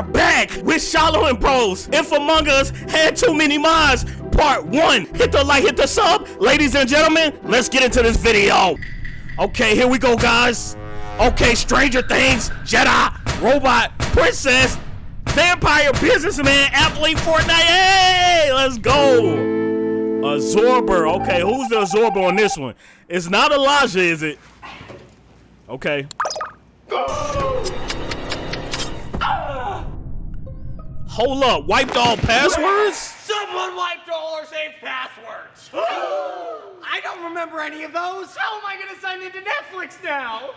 are back with Shiloh and Bros. If Among Us had too many minds, part one. Hit the like, hit the sub. Ladies and gentlemen, let's get into this video. Okay, here we go, guys. Okay, Stranger Things, Jedi, Robot, Princess, Vampire, Businessman, Athlete, Fortnite. Hey, let's go. Absorber. Okay, who's the absorber on this one? It's not Elijah, is it? Okay. Hold up, wiped all passwords? Someone wiped all our safe passwords. I don't remember any of those. How am I going to sign into Netflix now?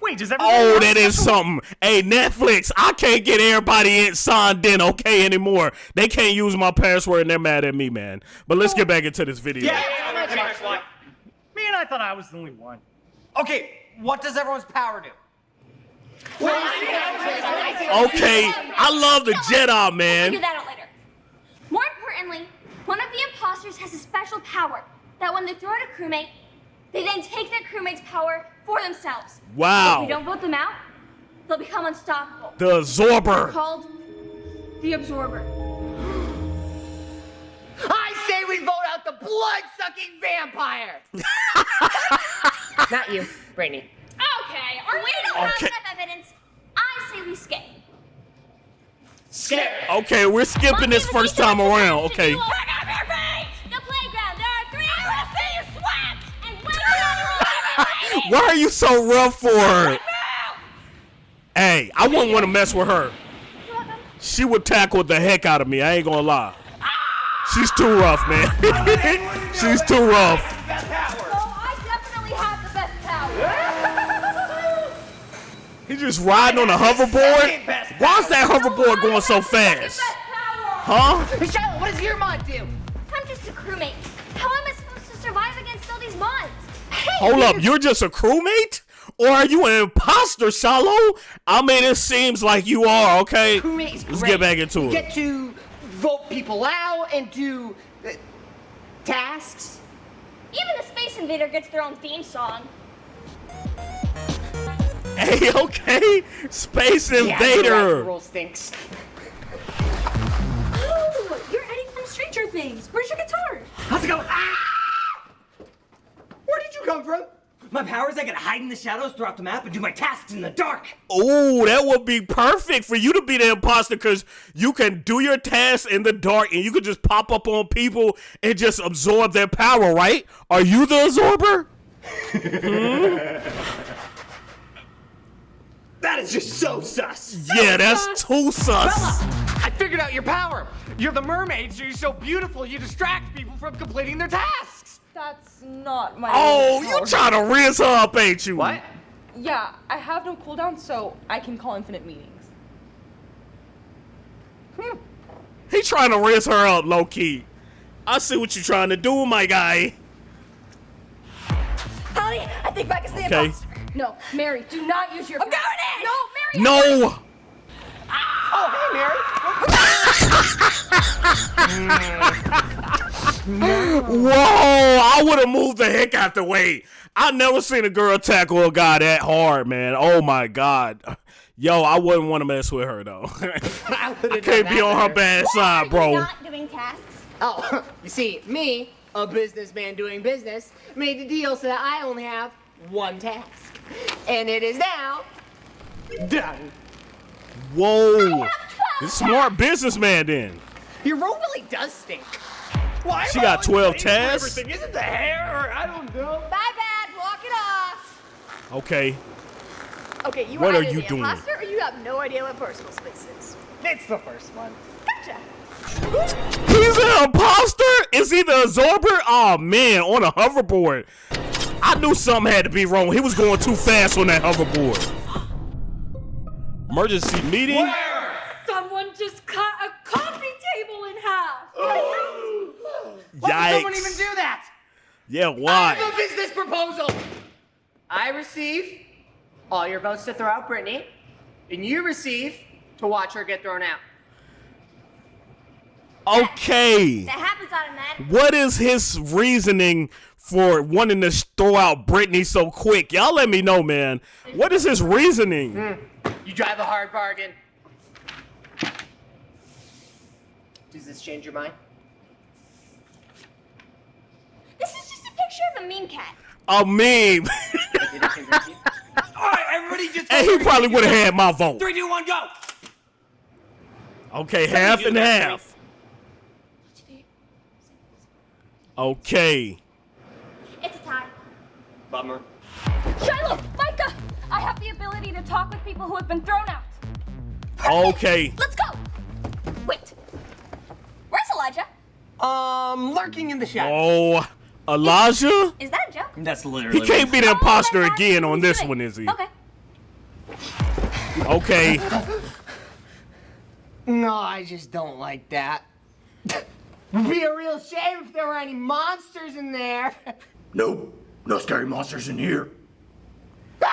Wait, does everybody Oh, that is something. Hey, Netflix, I can't get everybody in signed in, okay, anymore. They can't use my password and they're mad at me, man. But let's get back into this video. Yeah, I'm gonna change. Man, I thought I was the only one. Okay, what does everyone's power do? Okay, I love the Jedi, man. We'll man. figure that out later. More importantly, one of the imposters has a special power that when they throw out a crewmate, they then take that crewmate's power for themselves. Wow. If we don't vote them out, they'll become unstoppable. The absorber. Called the Absorber. I say we vote out the blood-sucking vampire. Not you, Brittany. Okay, or we don't have enough evidence. I say we skip. Skip. Okay, we're skipping this first time around. Okay. Pick up your feet! The playground. There are three. I want to see you sweat. And wait on your Why are you so rough for her? Hey, I wouldn't want to mess with her. She would tackle the heck out of me. I ain't gonna lie. Ah! She's too rough, man. She's too rough. He's just riding on a hoverboard. Why's that hoverboard going so fast? Best power. Huh? Michelle, what does your mod do? I'm just a crewmate. How am I supposed to survive against all these mods? Hold up, you're just a crewmate? Or are you an imposter, Shiloh? I mean, it seems like you are, okay? Crewmate is Let's great. get back into you it. get to vote people out and do uh, tasks. Even the Space Invader gets their own theme song. Hey, okay. Space Yeah, the Invader. rule stinks. Oh, you're Eddie from Stranger Things. Where's your guitar? How's it going? Ah! Where did you come from? My power is I can hide in the shadows throughout the map and do my tasks in the dark. Oh, that would be perfect for you to be the imposter because you can do your tasks in the dark and you can just pop up on people and just absorb their power, right? Are you the absorber? That is just so sus. Yeah, that's too sus. Bella, I figured out your power. You're the mermaid, so you're so beautiful you distract people from completing their tasks. That's not my. Oh, you power. trying to rinse her up, ain't you? What? Yeah, I have no cooldown, so I can call infinite meetings. Hmm. He trying to rinse her up, low key. I see what you're trying to do, my guy. Holly, I think Beck is the Okay. imposter. No, Mary, do not use your. I'm doing it! No, Mary. No. Oh, hey, Mary. Whoa! I would have moved the heck out the way. I never seen a girl tackle a guy that hard, man. Oh my god. Yo, I wouldn't want to mess with her though. I would've Can't be on her bad Why side, are you bro. not doing tasks? Oh, you see, me, a businessman doing business, made the deal so that I only have one task. And it is now done. Whoa! This smart businessman then. Your room really does stink. Why She got 12 paying for tasks? Everything isn't the hair, or I don't know. My bad. Walk it off. Okay. Okay, you What are are you the doing? imposter or you have no idea what personal space is. It's the first one. Gotcha. He's an imposter? Is he the absorber? Oh man, on a hoverboard. I knew something had to be wrong. He was going too fast on that hoverboard. Emergency meeting? Where? Someone just cut a coffee table in half. Oh. Why would someone even do that? Yeah, why? I have why? a business proposal. I receive all your votes to throw out Brittany, and you receive to watch her get thrown out. Okay. That happens automatically. What is his reasoning for wanting to throw out Britney so quick? Y'all let me know, man. What is his reasoning? Hmm. You drive a hard bargain. Does this change your mind? This is just a picture of a mean cat. A meme. Did it convince you? All right, everybody, just. and he probably would have had my vote. Three, two, one, go. Okay, half and that, half. Okay. It's a tie. Bummer. Shiloh, Micah, I have the ability to talk with people who have been thrown out. Okay. Let's go. Wait. Where's Elijah? Um, lurking in the shadows. Oh, Elijah? Is that a joke? That's literally. He can't be the Oh, imposter that's again on this one, is he? Okay. Okay. No, I just don't like that. Would be a real shame if there were any monsters in there. Nope, no scary monsters in here.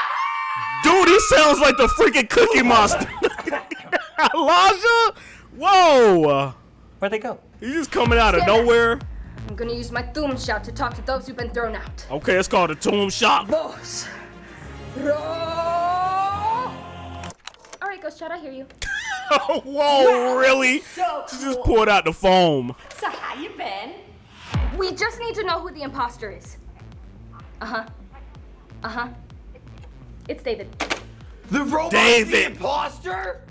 Dude, he sounds like the freaking Cookie Monster. Elijah? Whoa. Where'd they go? He's just coming out of Stand up. nowhere. I'm gonna use my Thum shout to talk to those who've been thrown out. Okay, it's called a tomb shop. Boss. All right, Ghost Shout, I hear you. Whoa, really? So She just pulled out the foam. So how you been? We just need to know who the imposter is. Uh huh. Uh huh. It's David. The robot. David. The imposter.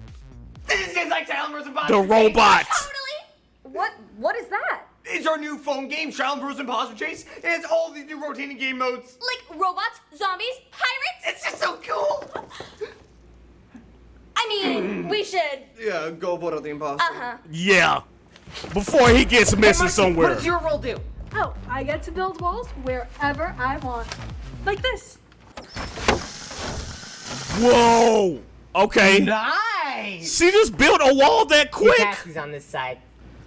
This is just like Silent Bros. Imposter. The robot. Totally. What? What is that? It's our new phone game, Silent Bros. Imposter Chase. It has all these new rotating game modes. Like robots, zombies, pirates. It's just so cool. I mean, we should. Yeah, go vote out the imposter. Uh huh. Yeah. Before he gets missing Marcy, somewhere. What does your role do? Oh, I get to build walls wherever I want. Like this. Whoa. Okay. Nice. She just built a wall that quick. Taxi's on this side.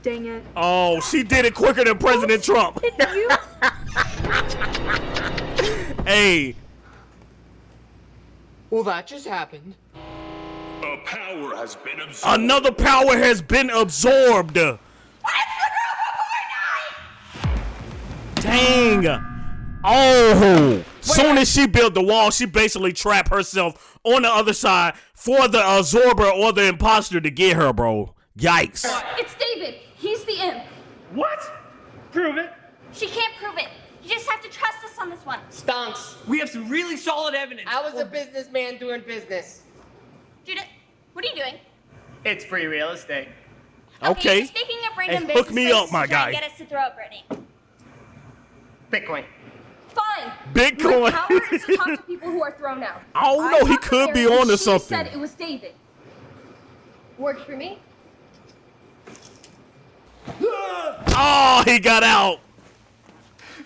Dang it. Oh, she did it quicker than President Trump. you? Hey, Well, that just happened. A power has been absorbed. another power has been absorbed. Dang. Oh. Soon as she built the wall, she basically trapped herself on the other side for the absorber or the imposter to get her, bro. Yikes. It's David. He's the imp. What? Prove it. She can't prove it. You just have to trust us on this one. Stunks. We have some really solid evidence. I was a businessman doing business. Judith, what are you doing? It's free real estate. Okay. you're speaking of random Hey, hook me up, my to try and guy. Get us to throw out Brittany. Bitcoin. Fine. Bitcoin. My power is to talk to people who are thrown out. I don't know, he could be Mary, onto and she something. said it was David. Worked for me. Oh, he got out.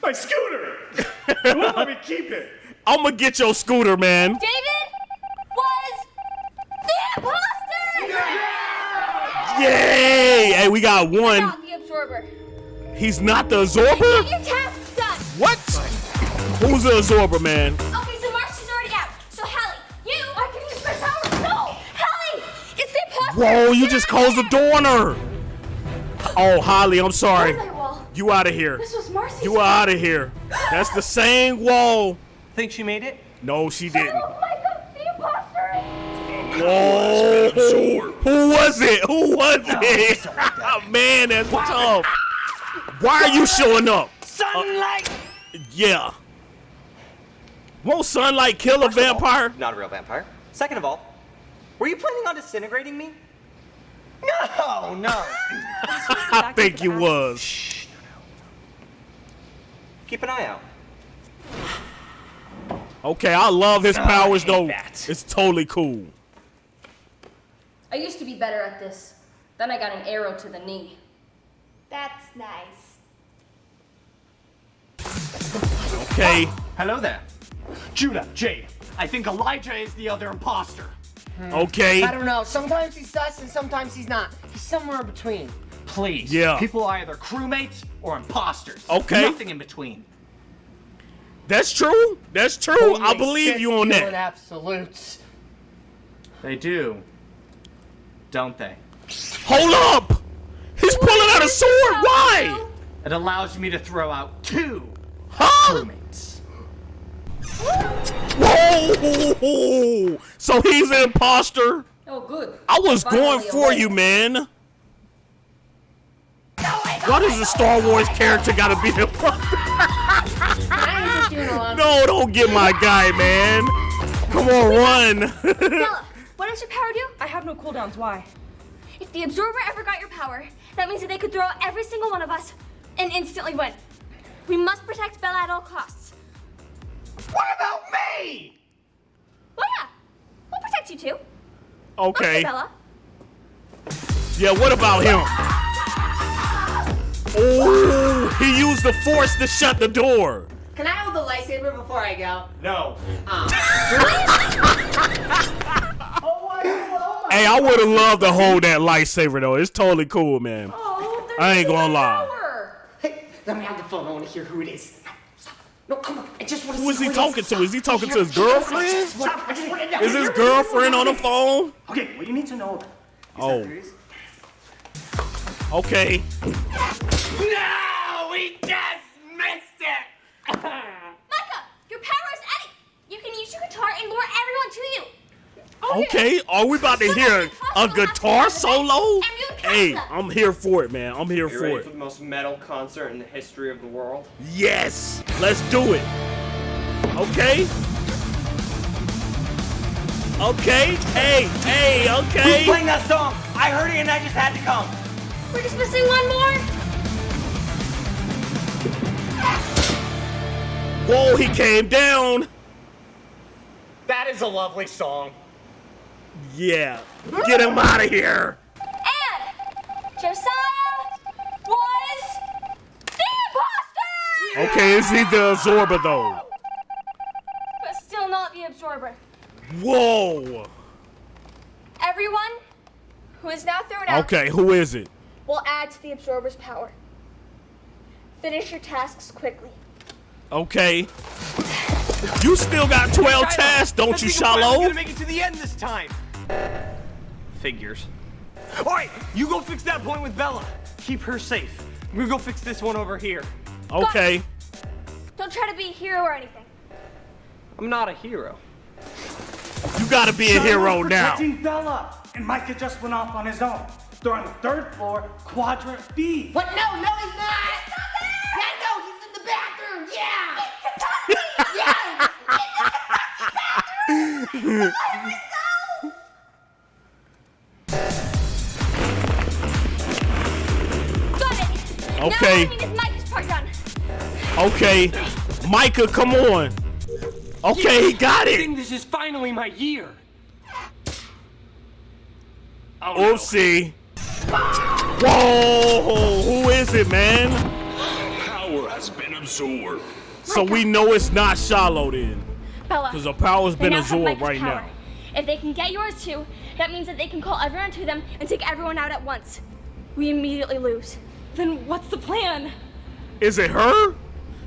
My scooter. They won't let me keep it. I'm gonna get your scooter, man. David was the imposter. Yay! Hey, we got one. Not the absorber. He's not the absorber? Get your tasks done. What? Who's the absorber, man? Okay, so Marcy's already out. So Hallie, you. I can use my power. No, Hallie, it's the imposter. Whoa, you Get just closed the door on her. Oh, Holly, I'm sorry. Where's my wall? You out of here. This was Marcy's. You out of here. That's the same wall. Think she made it? No, she didn't. Whoa. Who was it? Who was it? Oh, man, that's tough. Why are you showing up? Sunlight. Uh, yeah. Won't sunlight kill a vampire? Not a real vampire. Second of all, were you planning on disintegrating me? No, no. I think you was. Keep an eye out. Okay, I love his powers though. that. It's totally cool. I used to be better at this. Then I got an arrow to the knee. That's nice. Okay. Ah. Hello there. Judah, Jade. I think Elijah is the other imposter. Hmm. Okay. I don't know. Sometimes he's sus and sometimes he's not. He's somewhere in between. Please. Yeah. People are either crewmates or imposters. Okay. Nothing in between. That's true. That's true. I believe you on that. absolutes. They do. Don't they? Hold up. He's pulling out a sword. Why? It allows me to throw out two Huh? crewmates. Whoa. So he's an imposter. Oh, good. I was Finally going for awake. you, man. Why does the Star Wars character gotta be the Can I assist you in a? No, don't get my guy, man. Come on, run. Bella, what does your power do? I have no cooldowns. Why? If the absorber ever got your power, that means that they could throw out every single one of us and instantly win. We must protect Bella at all costs. What about me? Well, yeah, we'll protect you too. okay. Bella. Yeah, what about him? Oh, he used the force to shut the door. Can I hold the lightsaber before I go? No. Um. Hey, I would have loved to hold that lightsaber though. It's totally cool, man. Oh, I ain't gonna lie. Hey, let me have the phone. I want to hear who it is. No, come on. I just want to Who see he talking to? Is he talking to his girlfriend? Stop. I just want to know. Is his girlfriend on the phone? Okay, what do you need to know about Oh, okay. No, we just missed it. Micah, your power is Eddie. You can use your guitar and lure everyone to you. Okay, are we about to So hear a guitar not to have solo? And you can Hey. I'm here for it, man. I'm here You for ready it. for the most metal concert in the history of the world? Yes, let's do it. Okay. Okay. Hey, hey, Okay. Who's okay. playing that song? I heard it and I just had to come. We're just missing one more. Whoa, he came down. That is a lovely song. Yeah. Get him out of here. And Josiah was the imposter! Okay, is he the absorber though? But still not the absorber. Whoa. Everyone who is now thrown out Okay, who is it? will add to the absorber's power. Finish your tasks quickly. Okay. You still got 12 tasks, don't Let's you, think we're finally Shiloh? gonna make it to the end this time. Figures. All right, you go fix that point with Bella. Keep her safe. We go fix this one over here. Okay. Don't try to be a hero or anything. I'm not a hero. You gotta be a hero now. Protecting Bella, and Micah just went off on his own. They're on the third floor, quadrant B. What? No, no, he's not. Yeah, no, he's in the bathroom. Yeah. Got it! Okay. Now all I need is Micah's part done. Okay. Micah, come on. Okay, he got it. I it. think this is finally my year. Oh, no. Oopsie. Whoa, who is it, man? Power has been absorbed. So we know it's not Shiloh then. Bella. Because the power's been now absorbed right power. now. If they can get yours too, that means that they can call everyone to them and take everyone out at once. We immediately lose. Then what's the plan? Is it her?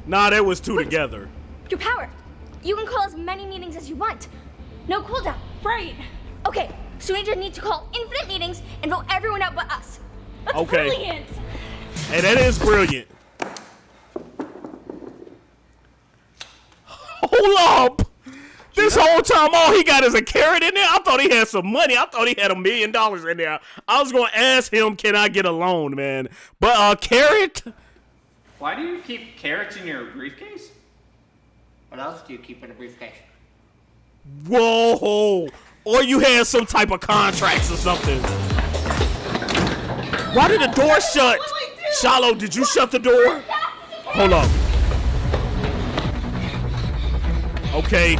Nah, that was two together. Your power. You can call as many meetings as you want. No cooldown. Right. Okay, so we just need to call infinite meetings and vote everyone out but us. That's Okay. brilliant. Hey, that is brilliant. Hold up. This whole time, all he got is a carrot in there. I thought he had some money. I thought he had a million dollars in there. I was gonna ask him, "Can I get a loan, man?" But uh, carrot. Why do you keep carrots in your briefcase? What else do you keep in a briefcase? Whoa! Or you had some type of contracts or something. Why did the door shut? Shiloh, did you shut the door? Hold up. Okay,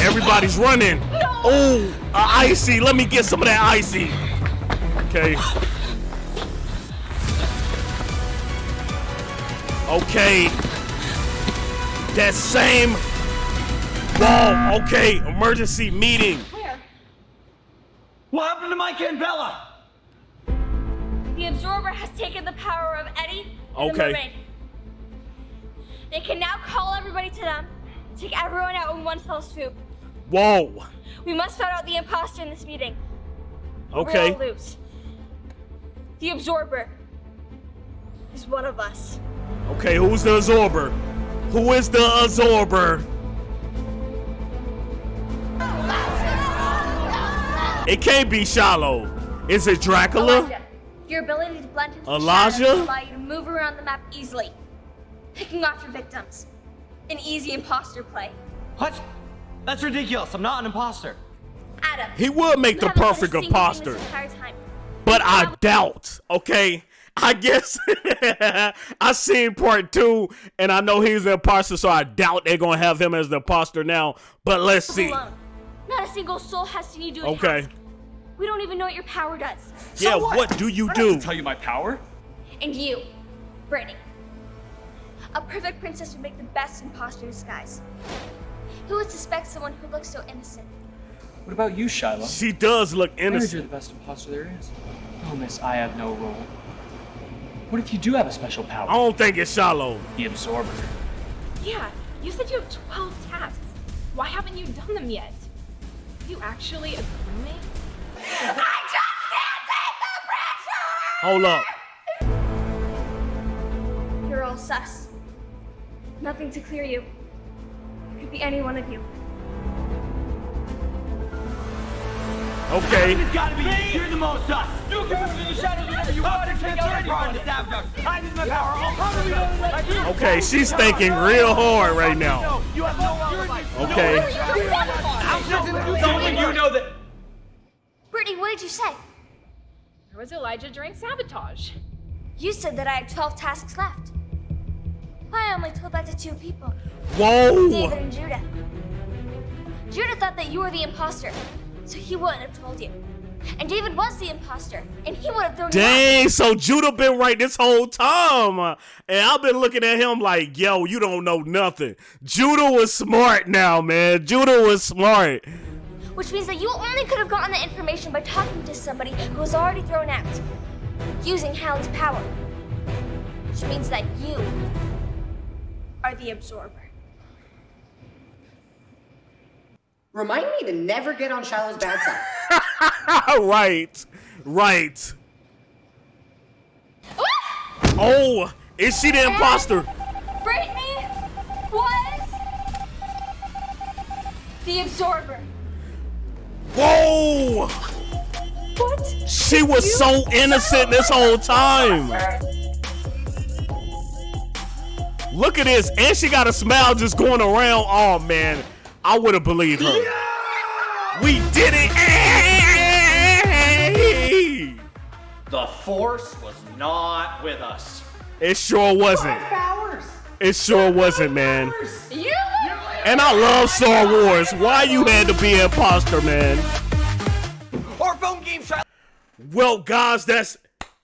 everybody's running. Oh, uh, icy. Let me get some of that icy. Okay. Okay. That same wall. Okay, emergency meeting. Where? What happened to Micah and Bella? The absorber has taken the power of Eddie and Okay. the mermaid. They can now call everybody to them, take everyone out in one fell swoop. Whoa. We must find out the imposter in this meeting. Okay. We'll all lose. The absorber is one of us. Okay, who's the absorber? Who is the absorber? It can't be Shiloh. Is it Dracula? Elijah, Your ability to blend into the Elijah? shadows will allow you to move around the map easily, picking off your victims. An easy imposter play. What? That's ridiculous. I'm not an imposter. Adam. He would make the haven't done a perfect imposter. This entire time. But I doubt, okay? I guess I seen part two and I know he's the imposter, so I doubt they're gonna have him as the imposter now. But let's see. Not a single soul has seen you do a Okay. task. We don't even know what your power does. Yeah, what? do you I don't have to tell you my power. And you, Brittany. A perfect princess would make the best imposter disguise. Who would suspect someone who looks so innocent? What about you, Shiloh? She does look I heard you're the best imposter there is. Oh, miss, I have no role. What if you do have a special power? I don't think it's Shiloh. The absorber. Yeah, you said you have 12 tasks. Why haven't you done them yet? You actually a crewmate? Hold up. You're all sus. Nothing to clear you. It could be any one of you. Okay. It's gotta be you. You're the most sus. You can move in the shadows whenever you want. Can't get any part of this abduct. I use my power. How do we know that you? Okay, she's thinking real hard right now. You have no alibi. Okay. Someone you know that. Brittany, what did you say? Or was Elijah during sabotage? You said that I had 12 tasks left. I only told that to two people David Whoa. and Judah. Judah thought that you were the imposter, so he wouldn't have told you. And David was the imposter, and he would have thrown. Dang, so Judah been right this whole time. And I've been looking at him like, yo, you don't know nothing. Judah was smart now, man. Judah was smart. Which means that you only could have gotten the information by talking to somebody who was already thrown out, using Hallie's power. Which means that you are the absorber. Remind me to never get on Shiloh's bad side. right, right. Oh, is she the imposter? Brittany was the absorber. Whoa! What? She was so innocent this whole time. Look at this, and she got a smile just going around. Oh man, I would have believed her. We did it! Hey! The force was not with us. It sure wasn't. Powers. It sure wasn't, man. You? And I love Star Wars. Why you had to be an imposter, man? Or phone game Shiloh. Well, guys, that's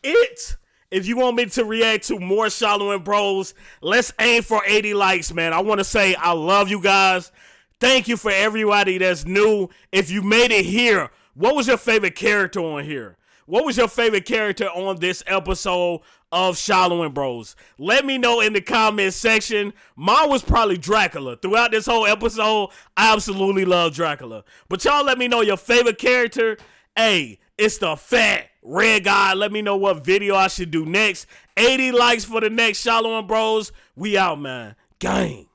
it. If you want me to react to more Shiloh and Bros, let's aim for 80 likes, man. I want to say I love you guys. Thank you for everybody that's new. If you made it here, what was your favorite character on here? What was your favorite character on this episode of Shiloh and Bros? Let me know in the comment section. Mine was probably Dracula. Throughout this whole episode, I absolutely love Dracula. But y'all let me know your favorite character. Hey, it's the fat red guy. Let me know what video I should do next. 80 likes for the next Shiloh and Bros. We out, man. Gang.